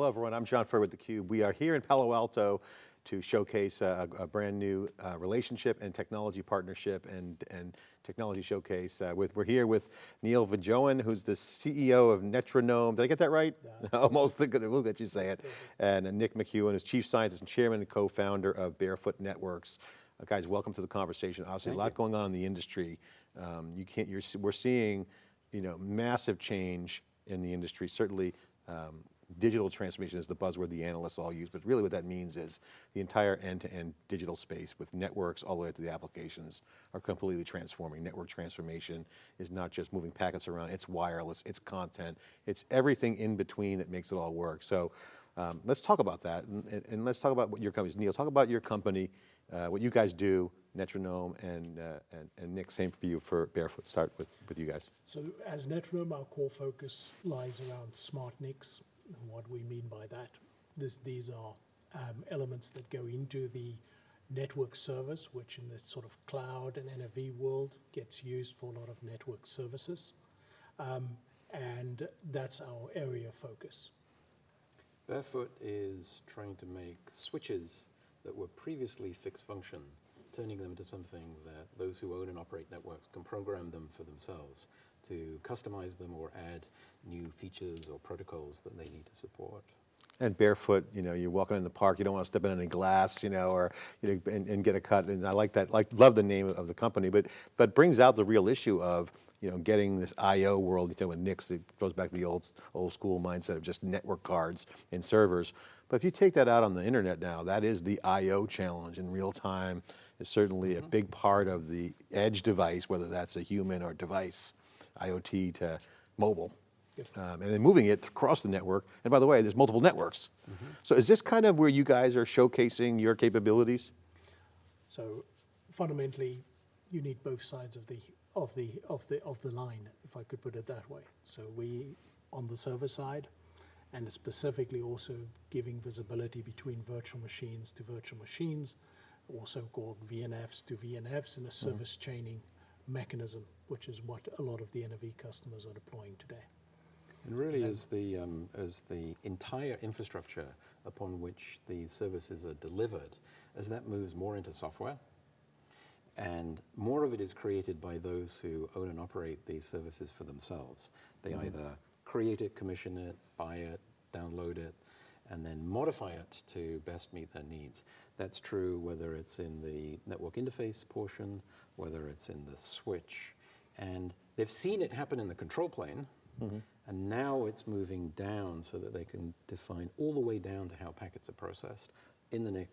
Hello everyone, I'm John Furrier with theCUBE. We are here in Palo Alto to showcase a, a brand new uh, relationship and technology partnership and, and technology showcase. Uh, with, we're here with Neil Viljoen, who's the CEO of Netronome. Did I get that right? Yeah. Almost, we'll let you say it. And uh, Nick McKeown is Chief Scientist and Chairman and Co-Founder of Barefoot Networks. Uh, guys, welcome to the conversation. Obviously, Thank a lot you. going on in the industry. Um, you can't, you're, we're seeing, you know, massive change in the industry. Certainly, um, digital transformation is the buzzword the analysts all use, but really what that means is the entire end-to-end -end digital space with networks all the way to the applications are completely transforming. Network transformation is not just moving packets around, it's wireless, it's content, it's everything in between that makes it all work. So um, let's talk about that and, and, let's talk about what your company is. Neil, talk about your company, uh, what you guys do, Netronome, and, uh, and, and, Nick, same for you for Barefoot. Start with, with you guys. So as Netronome, our core focus lies around smart NICs, and what we mean by that, this, these are um, elements that go into the network service, which in the sort of cloud and NFV world gets used for a lot of network services. Um, and that's our area of focus. Barefoot is trying to make switches that were previously fixed function, turning them to something that those who own and operate networks can program them for themselves to customize them or add new features or protocols that they need to support. And barefoot, you know, you're walking in the park, you don't want to step in any glass, you know, or you know, and, and, get a cut. And I like that, like, love the name of the company, but but brings out the real issue of, you know, getting this I/O world. You know, with NICs, it goes back to the old old school mindset of just network cards and servers. But if you take that out on the internet now, that is the I/O challenge in real time. Is certainly mm -hmm. a mm-hmm. big part of the edge device, whether that's a human or device, IoT to mobile um, and then moving it across the network. And by the way, there's multiple networks. Mm -hmm. So is this kind of where you guys are showcasing your capabilities? So fundamentally, you need both sides of the of the of the of the line, if I could put it that way. So we on the server side, and specifically also giving visibility between virtual machines to virtual machines, also called VNFs to VNFs in a mm-hmm. service mm. chaining mechanism, which is what a lot of the NFV customers are deploying today. And really as the, um, as the entire infrastructure upon which these services are delivered, as that moves more into software, and more of it is created by those who own and operate these services for themselves. They mm -hmm. either create it, commission it, buy it, download it, and then modify it to best meet their needs. That's true whether it's in the network interface portion, whether it's in the switch, and they've seen it happen in the control plane, mm -hmm. And now it's moving down so that they can define all the way down to how packets are processed in the NIC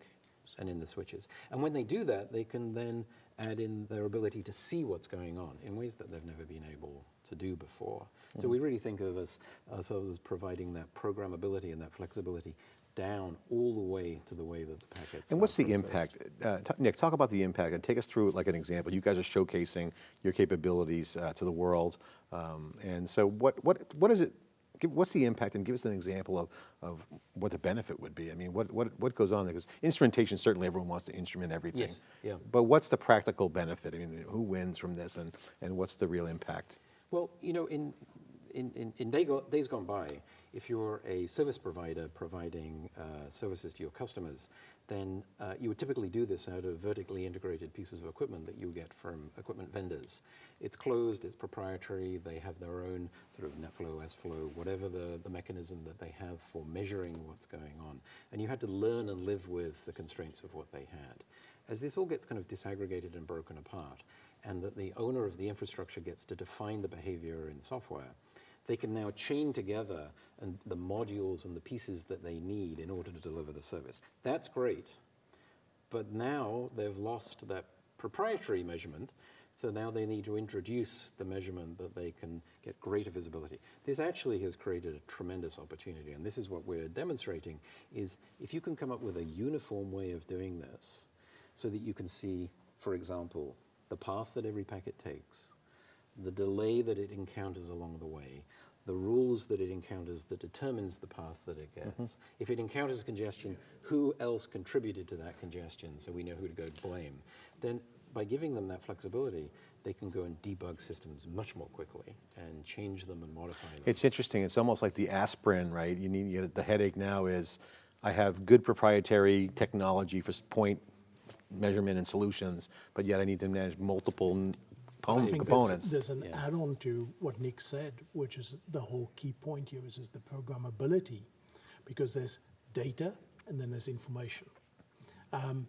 and in the switches. And when they do that, they can then add in their ability to see what's going on in ways that they've never been able to do before. Mm -hmm. So we really think of us, ourselves as providing that programmability and that flexibility down all the way to the way that the packets And what's the impact? Uh, Nick, talk about the impact and take us through like an example. You guys are showcasing your capabilities uh, to the world. Um, and so what, what, what is it, give, what's the impact and give us an example of, of what the benefit would be. I mean, what, what, what goes on there? Because instrumentation, certainly everyone wants to instrument everything. Yes, yeah. But what's the practical benefit? I mean, who wins from this and, and what's the real impact? Well, you know, in, in, in, day go, days gone by, if you're a service provider providing uh, services to your customers, then uh, you would typically do this out of vertically integrated pieces of equipment that you get from equipment vendors. It's closed, it's proprietary, they have their own sort of NetFlow, flow, whatever the, the mechanism that they have for measuring what's going on. And you had to learn and live with the constraints of what they had. As this all gets kind of disaggregated and broken apart, and that the owner of the infrastructure gets to define the behavior in software, they can now chain together and the modules and the pieces that they need in order to deliver the service. That's great, but now they've lost that proprietary measurement, so now they need to introduce the measurement that they can get greater visibility. This actually has created a tremendous opportunity, and this is what we're demonstrating, is if you can come up with a uniform way of doing this, so that you can see, for example, the path that every packet takes, the delay that it encounters along the way, the rules that it encounters that determines the path that it gets. Mm -hmm. If it encounters congestion, who else contributed to that congestion so we know who to go blame? Then by giving them that flexibility, they can go and debug systems much more quickly and change them and modify them. It's interesting, it's almost like the aspirin, right? You need, you, the headache now is, I have good proprietary technology for point measurement and solutions, but yet I need to manage multiple I component- think there's- components. There's an Yeah. add-on to what Nick said, which is the whole key point here is, is the programmability, because there's data and then there's information. Um,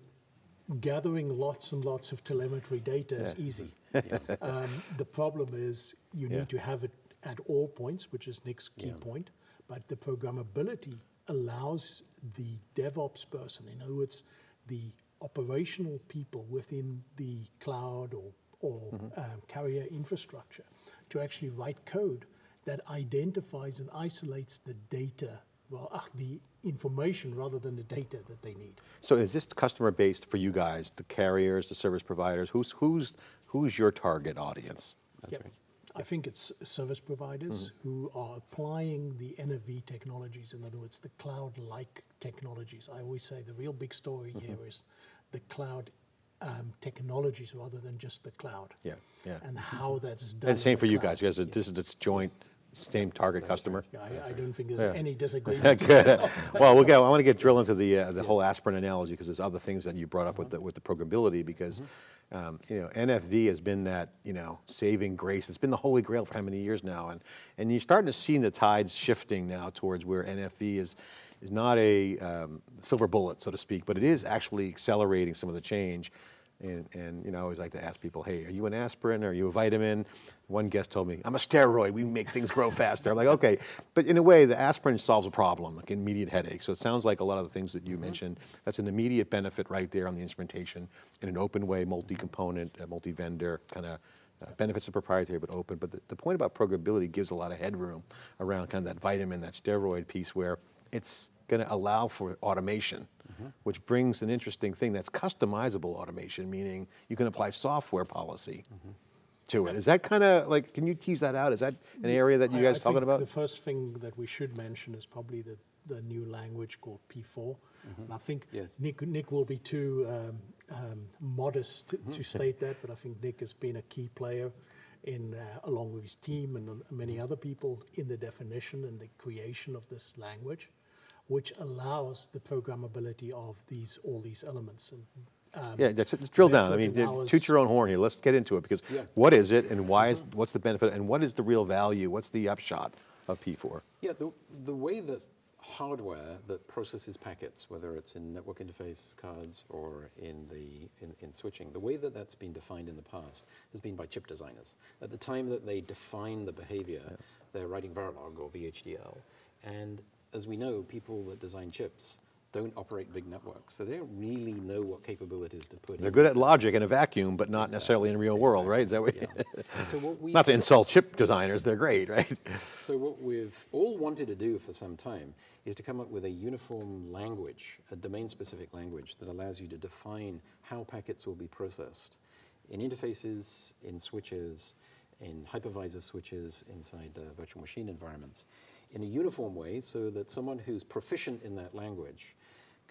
gathering lots and lots of telemetry data is easy. Um, the problem is you Yeah. need to have it at all points, which is Nick's key Yeah. point, but the programmability allows the DevOps person, in other words, the operational people within the cloud or, or Mm-hmm. um, carrier infrastructure to actually write code that identifies and isolates the data, well, ach, the information rather than the data that they need. So is this customer based for you guys, the carriers, the service providers? Who's, who's, who's your target audience? That's Yep. right. I think it's service providers who are applying the NFV technologies, in other words, the cloud-like technologies. I always say the real big story here is the cloud um, technologies rather than just the cloud. Yeah, yeah. And how that's done. And same for you cloud. guys, are- this is, it's joint, same target customer? Yeah, I, I don't think there's Yeah. any disagreement. Well, we'll go, I want to get drill into the, uh, the whole aspirin analogy, because there's other things that you brought up with the, with the programmability, because, um, you know, NFV has been that, you know, saving grace. It's been the holy grail for how many years now? And, and you're starting to see the tides shifting now towards where NFV is, is not a um, silver bullet, so to speak, but it is actually accelerating some of the change. And, and, you know, I always like to ask people, hey, are you an aspirin? Are you a vitamin? One guest told me, I'm a steroid. We make things grow faster. I'm like, okay. But in a way, the aspirin solves a problem, like immediate headache. So it sounds like a lot of the things that you mentioned, that's an immediate benefit right there on the instrumentation in an open way, multi-component, uh, multi-vendor kind of uh, benefits of proprietary but open. But the, the point about programmability gives a lot of headroom around kind of that vitamin, that steroid piece where it's going to allow for automation, which brings an interesting thing that's customizable automation, meaning you can apply software policy to it. Is that kind of like, can you tease that out? Is that an area that you guys I talking about? The first thing that we should mention is probably the, the new language called P4. And I think Yes. Nick, Nick will be too um, um, modest to, Mm-hmm. to state that, but I think Nick has been a key player in, uh, along with his team and uh, many other people, in the definition and the creation of this language, which allows the programmability of these all these elements. And, um, Yeah, let's let's drill down. I mean, it allows- toot your own horn here. Let's get into it because Yeah. what is it and why is, what's the benefit and what is the real value? What's the upshot of P4? Yeah, the, the way that hardware that processes packets, whether it's in network interface cards or in, the, in, in switching, the way that that's been defined in the past has been by chip designers. At the time that they define the behavior, they're writing Verilog or VHDL. And as we know, people that design chips don't operate big networks, so they don't really know what capabilities to put in. They're in. good at logic in a vacuum, but not necessarily in real world, right? Is that what? Yeah. So what we Not to insult chip designers, they're great, right? So what we've all wanted to do for some time is to come up with a uniform language, a domain-specific language that allows you to define how packets will be processed in interfaces, in switches, in hypervisor switches inside uh, virtual machine environments in a uniform way so that someone who's proficient in that language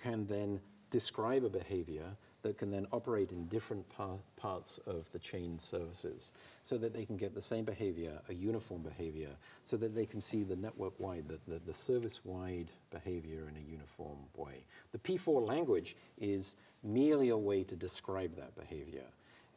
can then describe a behavior that can then operate in different par- parts of the chain services so that they can get the same behavior, a uniform behavior, so that they can see the network-wide, the, the, the service-wide behavior in a uniform way. The P4 language is merely a way to describe that behavior.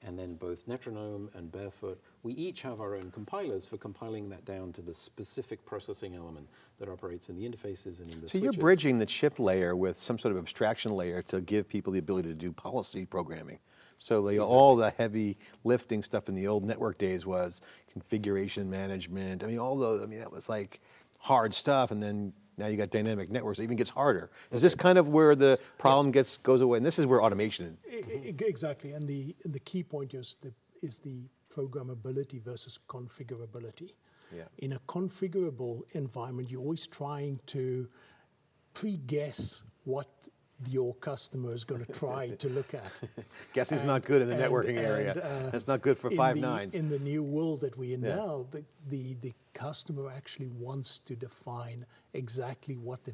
And then both Netronome and Barefoot, we each have our own compilers for compiling that down to the specific processing element that operates in the interfaces and in the So you're bridging the chip layer with some sort of abstraction layer to give people the ability to do policy programming. So they, all the heavy lifting stuff in the old network days was configuration management. I mean, all those, I mean, that was like hard stuff. And then now you got dynamic networks, it even gets harder. Is this kind of where the problem gets, goes away? And this is where automation, I- I- Exactly, and the, and the key point is the, is the programmability versus configurability. Yeah. In a configurable environment, you're always trying to pre-guess what your customer is going to try to look at. guessing's And- not good in the and- networking area. and, uh, That's not good for five the- nines. In the new world that we're in Yeah. now, the, the, the customer actually wants to define exactly what the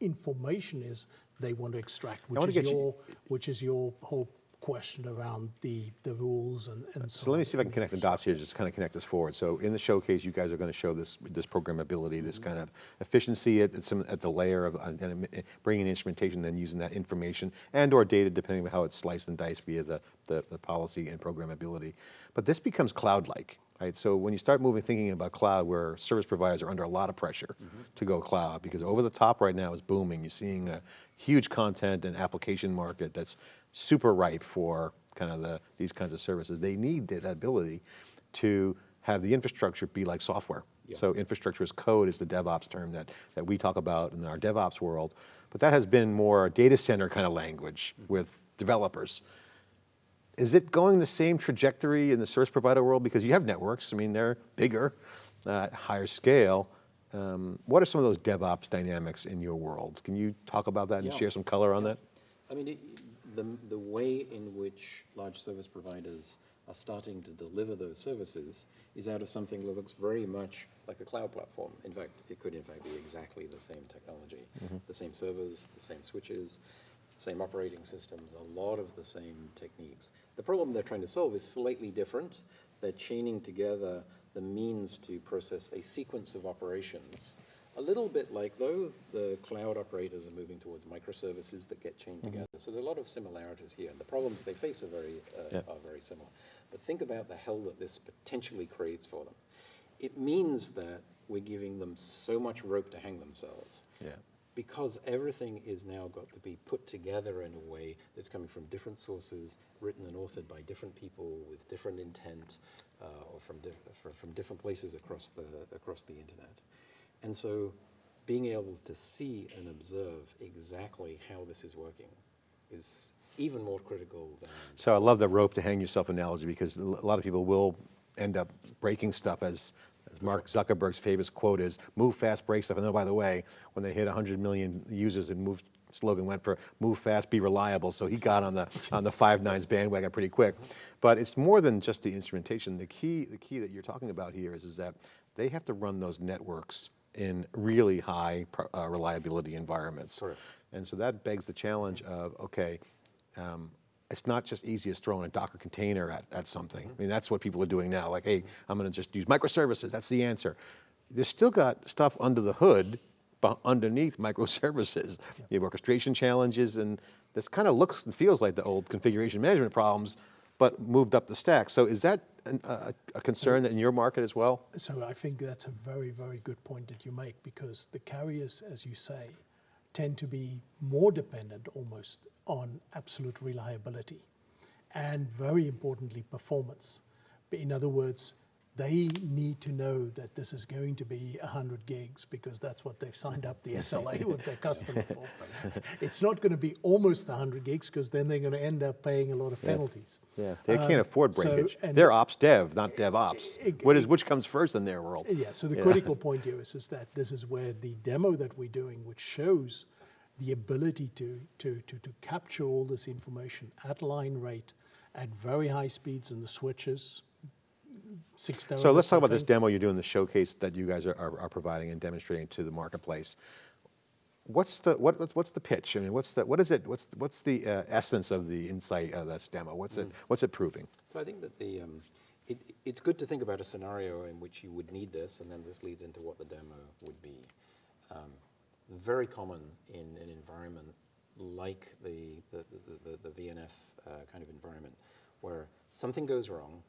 information is they want to extract, which is get you- your, which is your whole question around the, the rules and, and so So let me see if I can connect the dots here, just kind of connect this forward. So in the showcase, you guys are going to show this, this programmability, this kind of efficiency at, at some, at the layer of, uh, uh, bringing instrumentation, then using that information and or data, depending on how it's sliced and diced via the, the, the policy and programmability. But this becomes cloud-like, right? So when you start moving, thinking about cloud, where service providers are under a lot of pressure to go cloud, because over the top right now is booming. You're seeing a huge content and application market that's super ripe for kind of the, these kinds of services. They need that ability to have the infrastructure be like software. So infrastructure as code is the DevOps term that, that we talk about in our DevOps world, but that has been more data center kind of language with developers. Is it going the same trajectory in the service provider world? Because you have networks, I mean, they're bigger, uh, higher scale. Um, what are some of those DevOps dynamics in your world? Can you talk about that and Yeah. share some color on that? I mean, it, the, the way in which large service providers are starting to deliver those services is out of something that looks very much like a cloud platform. In fact, it could in fact be exactly the same technology, mm-hmm. the same servers, the same switches, same operating systems, a lot of the same techniques. The problem they're trying to solve is slightly different. They're chaining together the means to process a sequence of operations a little bit like, though, the cloud operators are moving towards microservices that get chained together. So there are a lot of similarities here. And the problems they face are very, uh, Yeah. are very similar. But think about the hell that this potentially creates for them. It means that we're giving them so much rope to hang themselves Yeah. because everything is now got to be put together in a way that's coming from different sources, written and authored by different people with different intent, uh, or from, fr- from different places across the, across the internet. And so being able to see and observe exactly how this is working is even more critical than So I love the rope to hang yourself analogy because a lot of people will end up breaking stuff as, as Mark Zuckerberg's famous quote is, move fast, break stuff. And then by the way, when they hit 100 million users and moved, slogan went for move fast, be reliable. So he got on the, on the five nines bandwagon pretty quick. But it's more than just the instrumentation. The key, the key that you're talking about here is, is that they have to run those networks in really high uh, reliability environments. Correct. And so that begs the challenge of, okay, um, it's not just easy as throwing a Docker container at, at something. I mean, that's what people are doing now. Like, hey, I'm going to just use microservices. That's the answer. There's still got stuff under the hood, underneath microservices. You have orchestration challenges, and this kind of looks and feels like the old configuration management problems, but moved up the stack. So is that an, a, a concern in your market as well? So I think that's a very, very good point that you make because the carriers, as you say, tend to be more dependent almost on absolute reliability and very importantly, performance. But In other words, they need to know that this is going to be 100 gigs because that's what they've signed up the SLA with their customer for. It's not going to be almost 100 gigs because then they're going to end up paying a lot of penalties. Yeah, they Um, can't afford so- breakage. and- They're ops dev, not DevOps. Eg- What is, which comes first in their world? Yeah, so the critical point here is, is that this is where the demo that we're doing, which shows the ability to, to, to, to capture all this information at line rate, at very high speeds in the switches, six So let's talk about this demo you're doing, the showcase that you guys are, are, are providing and demonstrating to the marketplace. What's the, what, what's- what's the pitch? I mean, what's the, what is it, what's, what's the uh, essence of the insight of this demo? What's Mm. it, what's it proving? So I think that the, um, it, it's good to think about a scenario in which you would need this, and then this leads into what the demo would be. Um, very common in an environment like the, the, the, the, the VNF uh, kind of environment, where something goes wrong,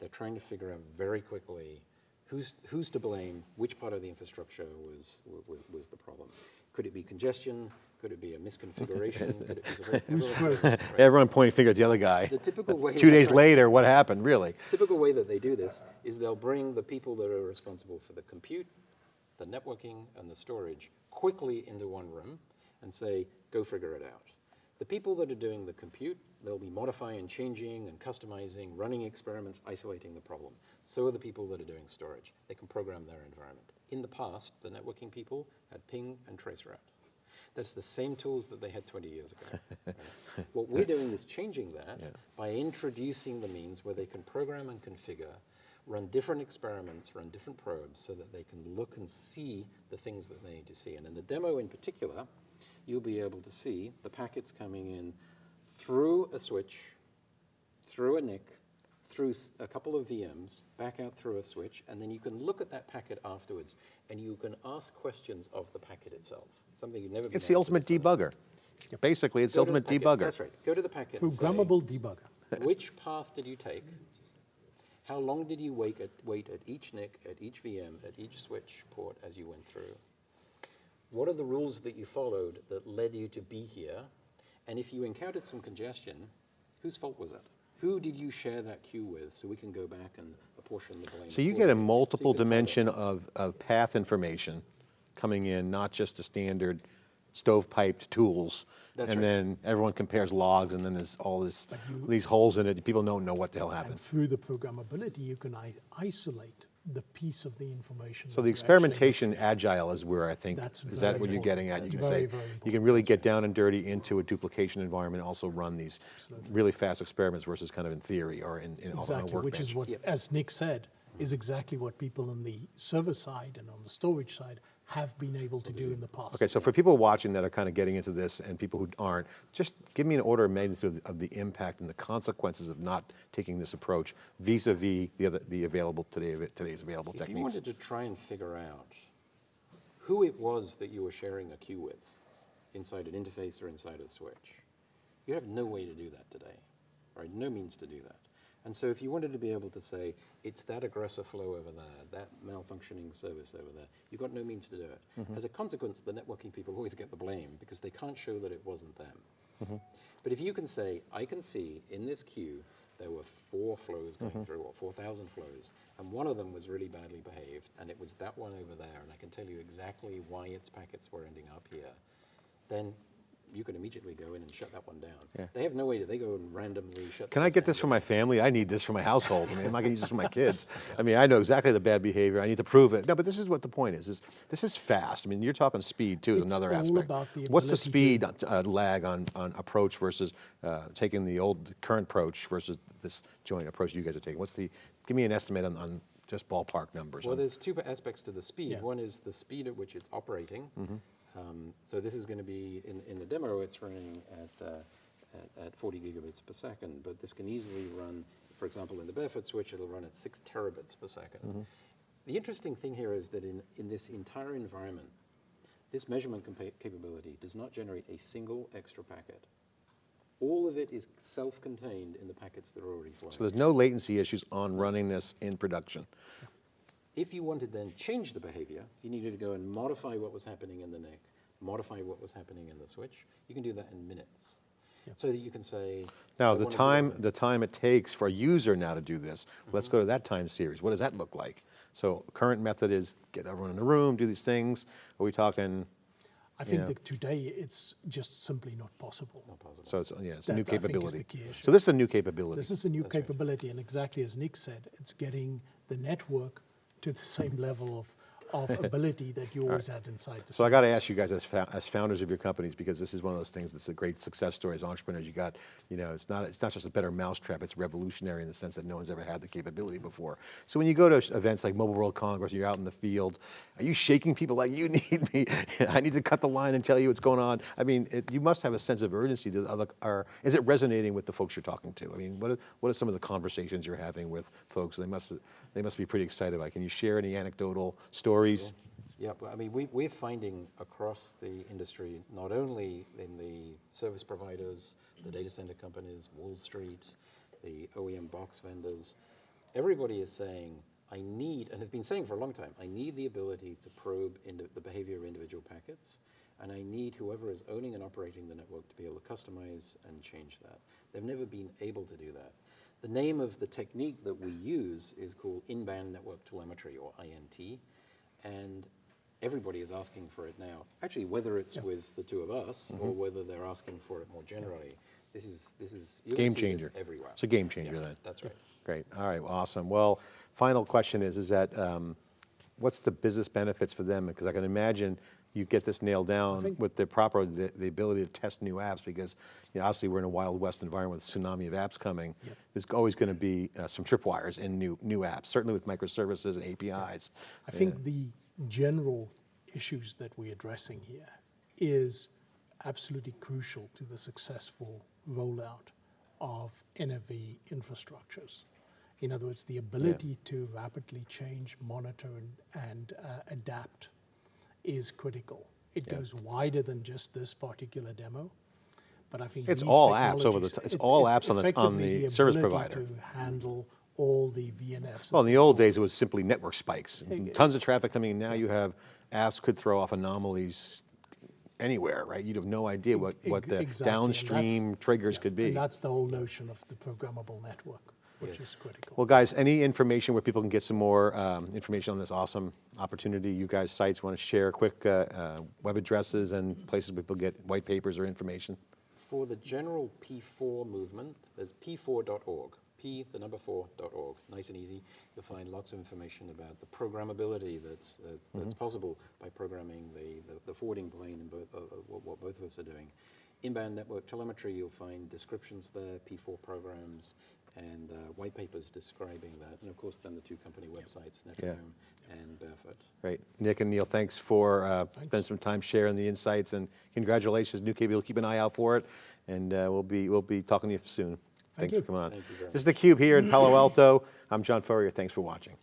they're trying to figure out very quickly who's, who's to blame, which part of the infrastructure was, was, was the problem. Could it be congestion? Could it be a misconfiguration? Could it be everyone- right? Everyone pointing finger at the other guy. The typical way Two days later, what happened, really? Typical way that they do this is they'll bring the people that are responsible for the compute, the networking, and the storage quickly into one room and say, go figure it out. The people that are doing the compute, they'll be modifying, changing, and customizing, running experiments, isolating the problem. So are the people that are doing storage. They can program their environment. In the past, the networking people had ping and traceroute. That's the same tools that they had 20 years ago. right? What we're doing is changing that by introducing the means where they can program and configure, run different experiments, run different probes, so that they can look and see the things that they need to see. And in the demo in particular, you'll be able to see the packets coming in through a switch through a NIC, through a couple of VMs, back out through a switch, and then you can look at that packet afterwards, and you can ask questions of the packet itself. Something you've never been It's the able to ultimate do before. debugger. Basically, it's Go the ultimate packet- debugger. That's right. Go to the packet. and say, Programmable debugger. which path did you take? How long did you wait at, wait at each NIC, at each VM, at each switch port as you went through? What are the rules that you followed that led you to be here? And if you encountered some congestion, whose fault was it? Who did you share that queue with so we can go back and apportion the blame? So you get a accordingly? So multiple can tell them. dimension of, of path information coming in, not just a standard stovepiped tools. That's And right. then everyone compares logs and then there's all this, you- these holes in it, people don't know what the hell happened. And through the programmability, you can isolate the piece of the information. So the you actually- experimentation agile is where I think, That's is that very what you're getting at? You That's can say, very, very you can really get down and dirty into a duplication environment, and also run these really fast experiments versus kind of in theory or in, in on a Exactly, which is workbench. what, as Nick said, is exactly what people on the server side and on the storage side have been able to do in the past. Okay, so for people watching that are kind of getting into this and people who aren't, just give me an order of magnitude of the, of the impact and the consequences of not taking this approach vis-a-vis the other, the available today, today's available If you techniques. wanted to try and figure out who it was that you were sharing a queue with inside an interface or inside a switch, you have no way to do that today, right? No means to do that. And so if you wanted to be able to say, it's that aggressor flow over there, that malfunctioning service over there, you've got no means to do it. Mm-hmm. As a consequence, the networking people always get the blame because they can't show that it wasn't them. Mm-hmm. But if you can say, I can see in this queue there were four flows going mm-hmm. through, or 4,000 flows, and one of them was really badly behaved, and it was that one over there, and I can tell you exactly why its packets were ending up here, then you can immediately go in and shut that one down. Yeah. They have no way to, they go and randomly shut Can I stuff get down this for my family? I need this for my household. I mean, I'm not gonna use this for my kids. I mean, I know exactly the bad behavior. I need to prove it. No, but this is what the point is, is this is fast. I mean, you're talking speed too, is It's another all aspect. about the What's the ability to- speed uh, lag on, on approach versus uh, taking the old, current approach versus this joint approach you guys are taking? What's the, give me an estimate on, on just ballpark numbers. Well, on- there's two aspects to the speed. Yeah. One is the speed at which it's operating. Mm-hmm. Um, so this is going to be, in, in the demo, it's running at, uh, at, at 40 gigabits per second, but this can easily run, for example, in the barefoot switch, it'll run at 6 terabits per 2nd Mm-hmm. The interesting thing here is that in, in this entire environment, this measurement capability does not generate a single extra packet. All of it is self-contained in the packets that are already flowing. So there's no latency issues on running this in production. If you wanted then change the behavior, you needed to go and modify what was happening in the NIC, modify what was happening in the switch, you can do that in minutes. So that you can say. Now, the time, it- the time it takes for a user now to do this, let's Mm-hmm. go to that time series. What does that look like? So current method is get everyone in the room, do these things. Are we talking, I think Yeah. that today it's just simply not possible. Not possible. so it's, yeah, it's a That, new I think, is capability. the key issue. So this is a new capability. This is a new capability, and exactly as Nick said, it's getting the network to the same level of, of ability that you always had inside the So I got to ask you guys as, as founders of your companies, because this is one of those things that's a great success story as entrepreneurs. You got, you know, it's not, it's not just a better mousetrap, it's revolutionary in the sense that no one's ever had the capability before. So when you go to events like Mobile World Congress, you're out in the field, are you shaking people like you need me? I need to cut the line and tell you what's going on. I mean, it, you must have a sense of urgency to or is it resonating with the folks you're talking to? I mean, what are, what are some of the conversations you're having with folks? They must, they must be pretty excited about. it. Can you share any anecdotal stories? Yeah, well, I mean, we, we're finding across the industry, not only in the service providers, the data center companies, Wall Street, the OEM box vendors, everybody is saying, I need, and have been saying for a long time, I need the ability to probe into the behavior of individual packets, and I need whoever is owning and operating the network to be able to customize and change that. They've never been able to do that. The name of the technique that we use is called in-band network telemetry, or INT, and everybody is asking for it now. Actually, whether it's with the two of us or whether they're asking for it more generally, this is this is Game changer. everywhere. It's a game changer Yeah, then. That's right. Great. All right. Well, awesome. Well, final question is, is that um, what's the business benefits for them? Because I can imagine you get this nailed down with the proper, the, the ability to test new apps because, you know, obviously we're in a wild west environment with a tsunami of apps coming. There's always going to be uh, some tripwires in new, new apps, certainly with microservices and APIs. I think the general issues that we're addressing here is absolutely crucial to the successful rollout of NFV infrastructures. In other words, the ability to rapidly change, monitor, and, and uh, adapt is critical. It goes wider than just this particular demo, but I think It's all apps over the t- it's all apps on the- on effectively the service provider. to handle all the VNFs. Well, in the old days, it was simply network spikes. Tons of traffic coming in. Now you have apps could throw off anomalies anywhere, right? You'd have no idea what, what the exactly, downstream triggers could be. And that's the whole notion of the programmable network, which is critical. Well, guys, any information where people can get some more um, information on this awesome opportunity, you guys sites want to share quick uh, uh, web addresses and places where people get white papers or information? For the general P4 movement, there's p4.org, p, the number 4.org, nice and easy. You'll find lots of information about the programmability that's, that's, that's possible by programming the, the, the forwarding plane and both, uh, uh, what, what both of us are doing. In-band network telemetry, you'll find descriptions there, P4 programs, and uh, white papers describing that. And of course, then the two company websites, Netronome and Barefoot. Great. Nick and Neil, thanks for uh, spending some time sharing the insights and congratulations, New KB. We'll keep an eye out for it and uh, we'll be, we'll be talking to you soon. Thanks you. for coming on. Thank you very This is theCUBE here in Palo Alto. I'm John Furrier. Thanks for watching.